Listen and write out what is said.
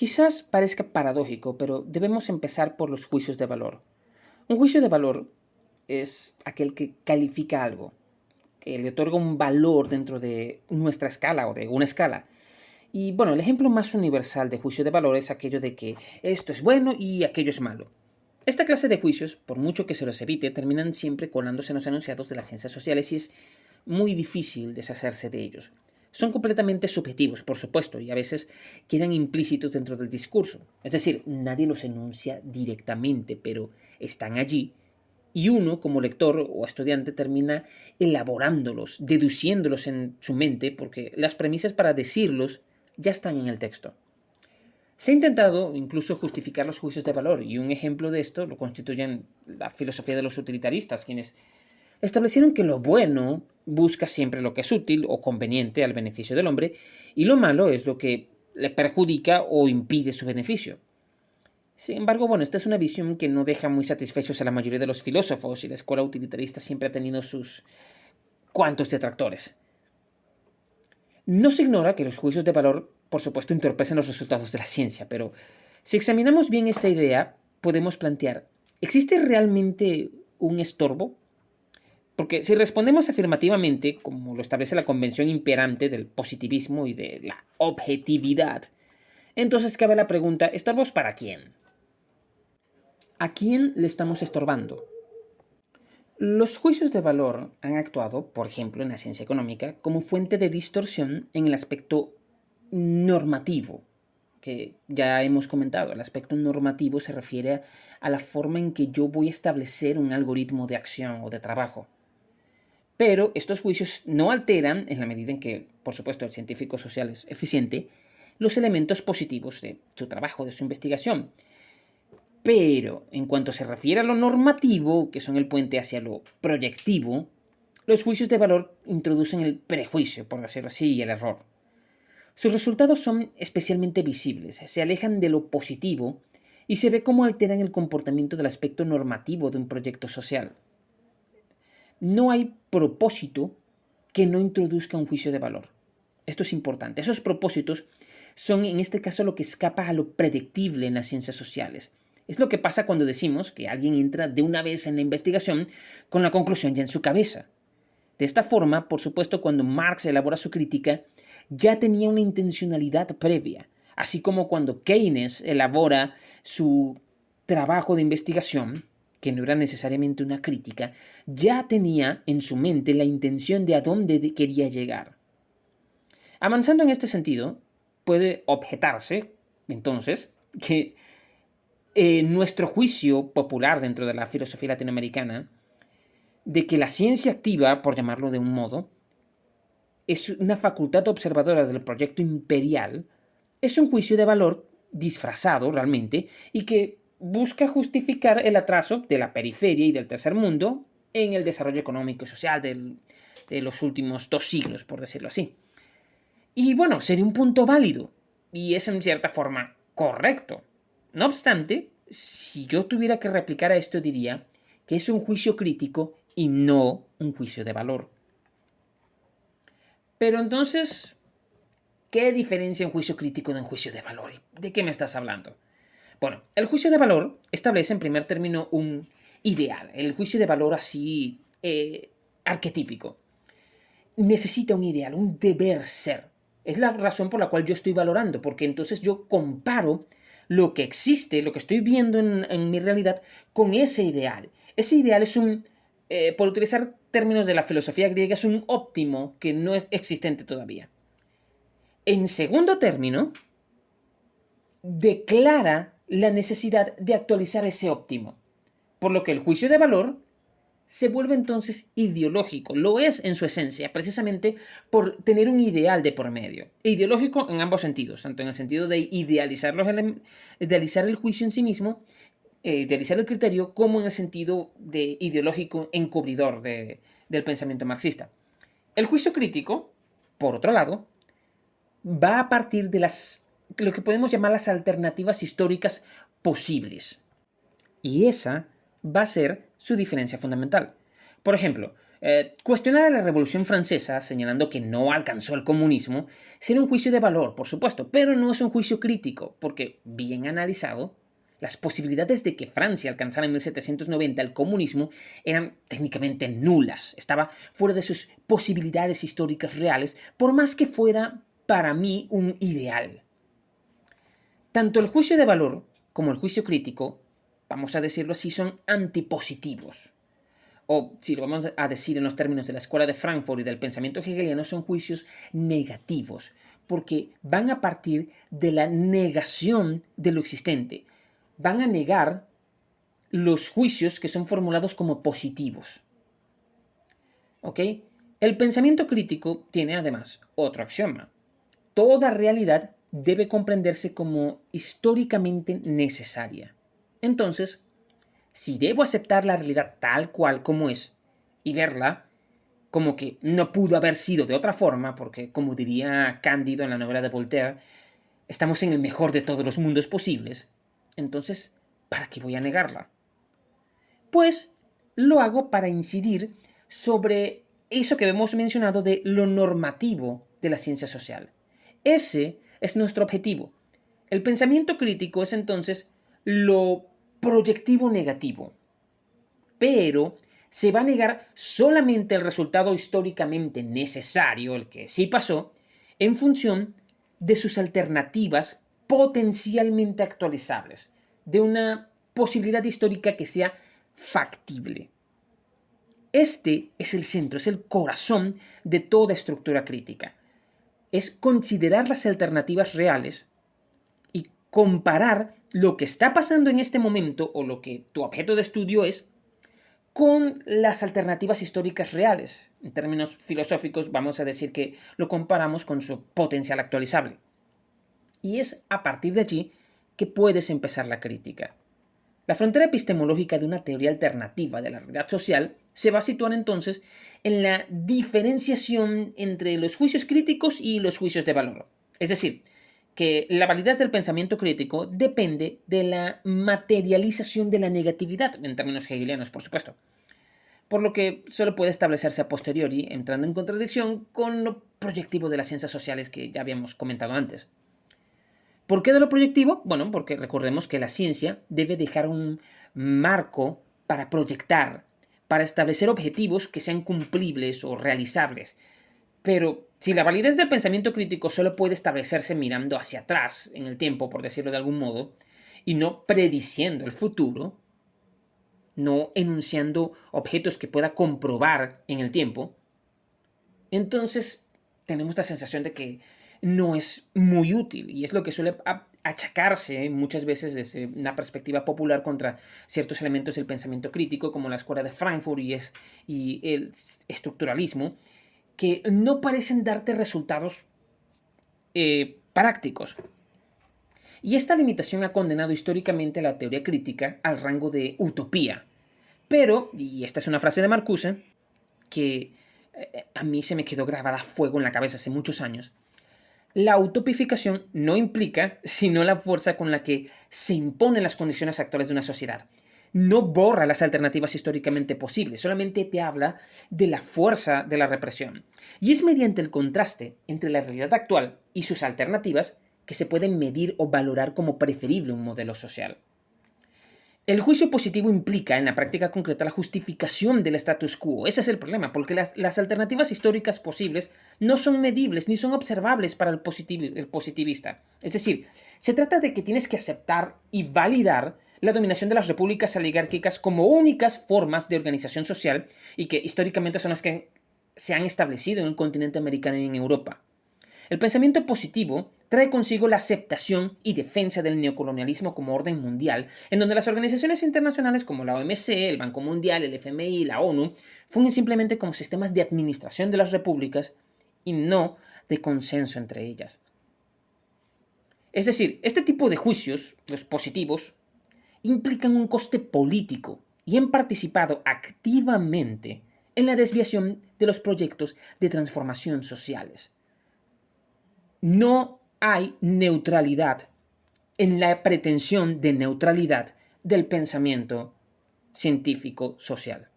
Quizás parezca paradójico, pero debemos empezar por los juicios de valor. Un juicio de valor es aquel que califica algo, que le otorga un valor dentro de nuestra escala o de una escala. Y bueno, el ejemplo más universal de juicio de valor es aquello de que esto es bueno y aquello es malo. Esta clase de juicios, por mucho que se los evite, terminan siempre colándose en los enunciados de las ciencias sociales y es muy difícil deshacerse de ellos. Son completamente subjetivos, por supuesto, y a veces quedan implícitos dentro del discurso. Es decir, nadie los enuncia directamente, pero están allí y uno, como lector o estudiante, termina elaborándolos, deduciéndolos en su mente, porque las premisas para decirlos ya están en el texto. Se ha intentado incluso justificar los juicios de valor, y un ejemplo de esto lo constituyen la filosofía de los utilitaristas, quienes establecieron que lo bueno busca siempre lo que es útil o conveniente al beneficio del hombre, y lo malo es lo que le perjudica o impide su beneficio. Sin embargo, bueno, esta es una visión que no deja muy satisfechos a la mayoría de los filósofos y la escuela utilitarista siempre ha tenido sus cuantos detractores. No se ignora que los juicios de valor, por supuesto, entorpecen los resultados de la ciencia, pero si examinamos bien esta idea, podemos plantear, ¿existe realmente un estorbo? Porque si respondemos afirmativamente, como lo establece la convención imperante del positivismo y de la objetividad, entonces cabe la pregunta, ¿estorbos para quién? ¿A quién le estamos estorbando? Los juicios de valor han actuado, por ejemplo, en la ciencia económica, como fuente de distorsión en el aspecto normativo, que ya hemos comentado. El aspecto normativo se refiere a la forma en que yo voy a establecer un algoritmo de acción o de trabajo. Pero estos juicios no alteran, en la medida en que, por supuesto, el científico social es eficiente, los elementos positivos de su trabajo, de su investigación. Pero en cuanto se refiere a lo normativo, que son el puente hacia lo proyectivo, los juicios de valor introducen el prejuicio, por decirlo así, y el error. Sus resultados son especialmente visibles, se alejan de lo positivo y se ve cómo alteran el comportamiento del aspecto normativo de un proyecto social. No hay propósito que no introduzca un juicio de valor. Esto es importante. Esos propósitos son en este caso lo que escapa a lo predictible en las ciencias sociales. Es lo que pasa cuando decimos que alguien entra de una vez en la investigación con la conclusión ya en su cabeza. De esta forma, por supuesto, cuando Marx elabora su crítica, ya tenía una intencionalidad previa, así como cuando Keynes elabora su trabajo de investigación, que no era necesariamente una crítica, ya tenía en su mente la intención de a dónde quería llegar. Avanzando en este sentido, puede objetarse, entonces, que en nuestro juicio popular dentro de la filosofía latinoamericana, de que la ciencia activa, por llamarlo de un modo, es una facultad observadora del proyecto imperial, es un juicio de valor disfrazado realmente y que busca justificar el atraso de la periferia y del tercer mundo en el desarrollo económico y social de los últimos dos siglos, por decirlo así. Y bueno, sería un punto válido y es en cierta forma correcto. No obstante, si yo tuviera que replicar a esto diría que es un juicio crítico y no un juicio de valor. Pero entonces, ¿qué diferencia un juicio crítico de un juicio de valor? ¿De qué me estás hablando? Bueno, el juicio de valor establece en primer término un ideal, el juicio de valor así eh, arquetípico. Necesita un ideal, un deber ser. Es la razón por la cual yo estoy valorando, porque entonces yo comparo lo que existe, lo que estoy viendo en, mi realidad, con ese ideal. Ese ideal es un, eh, por utilizar términos de la filosofía griega, es un óptimo que no es existente todavía. En segundo término, declara la necesidad de actualizar ese óptimo, por lo que el juicio de valor se vuelve entonces ideológico. Lo es en su esencia, precisamente por tener un ideal de por medio. Ideológico en ambos sentidos, tanto en el sentido de idealizar, los idealizar el juicio en sí mismo, eh, idealizar el criterio, como en el sentido de ideológico encubridor del pensamiento marxista. El juicio crítico, por otro lado, va a partir de las, lo que podemos llamar las alternativas históricas posibles. Y esa va a ser su diferencia fundamental. Por ejemplo, Eh, cuestionar a la Revolución Francesa, señalando que no alcanzó el comunismo, sería un juicio de valor, por supuesto, pero no es un juicio crítico, porque, bien analizado, las posibilidades de que Francia alcanzara en 1790 el comunismo eran técnicamente nulas, estaba fuera de sus posibilidades históricas reales, por más que fuera para mí un ideal. Tanto el juicio de valor como el juicio crítico, vamos a decirlo así, son antipositivos. O, si lo vamos a decir en los términos de la Escuela de Frankfurt y del pensamiento hegeliano, son juicios negativos, porque van a partir de la negación de lo existente. Van a negar los juicios que son formulados como positivos. ¿Ok? El pensamiento crítico tiene además otro axioma. Toda realidad debe comprenderse como históricamente necesaria. Entonces, si debo aceptar la realidad tal cual como es y verla como que no pudo haber sido de otra forma, porque como diría Cándido en la novela de Voltaire, estamos en el mejor de todos los mundos posibles, entonces, ¿para qué voy a negarla? Pues lo hago para incidir sobre eso que hemos mencionado de lo normativo de la ciencia social. Ese es nuestro objetivo. El pensamiento crítico es entonces lo proyectivo negativo. Pero se va a negar solamente el resultado históricamente necesario, el que sí pasó, en función de sus alternativas potencialmente actualizables, de una posibilidad histórica que sea factible. Este es el centro, es el corazón de toda estructura crítica es considerar las alternativas reales y comparar lo que está pasando en este momento o lo que tu objeto de estudio es con las alternativas históricas reales. En términos filosóficos vamos a decir que lo comparamos con su potencial actualizable. Y es a partir de allí que puedes empezar la crítica. La frontera epistemológica de una teoría alternativa de la realidad social se va a situar entonces en la diferenciación entre los juicios críticos y los juicios de valor. Es decir, que la validez del pensamiento crítico depende de la materialización de la negatividad, en términos hegelianos, por supuesto. Por lo que solo puede establecerse a posteriori, entrando en contradicción con lo proyectivo de las ciencias sociales que ya habíamos comentado antes. ¿Por qué de lo proyectivo? Bueno, porque recordemos que la ciencia debe dejar un marco para proyectar, para establecer objetivos que sean cumplibles o realizables. Pero si la validez del pensamiento crítico solo puede establecerse mirando hacia atrás en el tiempo, por decirlo de algún modo, y no prediciendo el futuro, no enunciando objetos que pueda comprobar en el tiempo, entonces tenemos la sensación de que no es muy útil y es lo que suele achacarse muchas veces desde una perspectiva popular contra ciertos elementos del pensamiento crítico como la escuela de Frankfurt y el estructuralismo que no parecen darte resultados eh, prácticos. Y esta limitación ha condenado históricamente la teoría crítica al rango de utopía. Pero, y esta es una frase de Marcuse, que eh, a mí se me quedó grabada a fuego en la cabeza hace muchos años, la utopificación no implica sino la fuerza con la que se imponen las condiciones actuales de una sociedad. No borra las alternativas históricamente posibles, solamente te habla de la fuerza de la represión. Y es mediante el contraste entre la realidad actual y sus alternativas que se puede medir o valorar como preferible un modelo social. El juicio positivo implica en la práctica concreta la justificación del status quo. Ese es el problema, porque las, alternativas históricas posibles no son medibles ni son observables para el, el positivista. Es decir, se trata de que tienes que aceptar y validar la dominación de las repúblicas oligárquicas como únicas formas de organización social y que históricamente son las que se han establecido en el continente americano y en Europa. El pensamiento positivo trae consigo la aceptación y defensa del neocolonialismo como orden mundial, en donde las organizaciones internacionales como la OMC, el Banco Mundial, el FMI y la ONU fungen simplemente como sistemas de administración de las repúblicas y no de consenso entre ellas. Es decir, este tipo de juicios, los positivos, implican un coste político y han participado activamente en la desviación de los proyectos de transformación sociales no hay neutralidad en la pretensión de neutralidad del pensamiento científico social.